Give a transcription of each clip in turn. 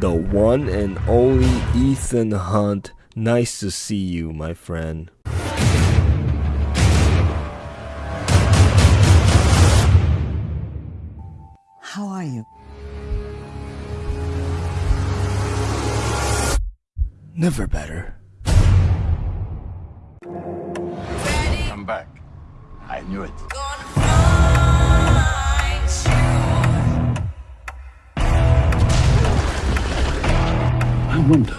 the one and only Ethan Hunt. Nice to see you, my friend. How are you? Never better. I'm back. I knew it. Wonder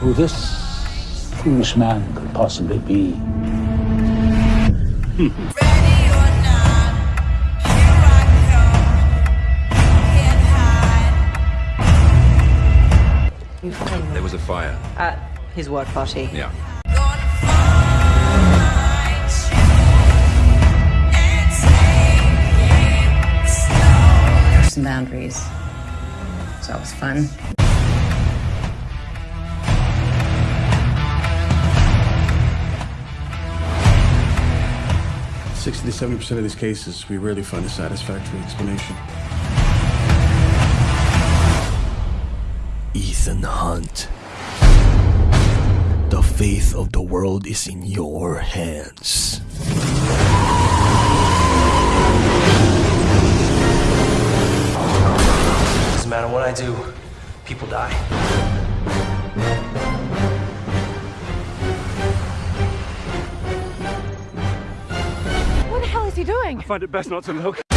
who this foolish man could possibly be. There was a fire. At his work party. Yeah. Some boundaries. So it was fun. Sixty to seventy percent of these cases, we rarely find a satisfactory explanation. Ethan Hunt. The fate of the world is in your hands. Doesn't matter what I do, people die. He doing? Find it best not to look.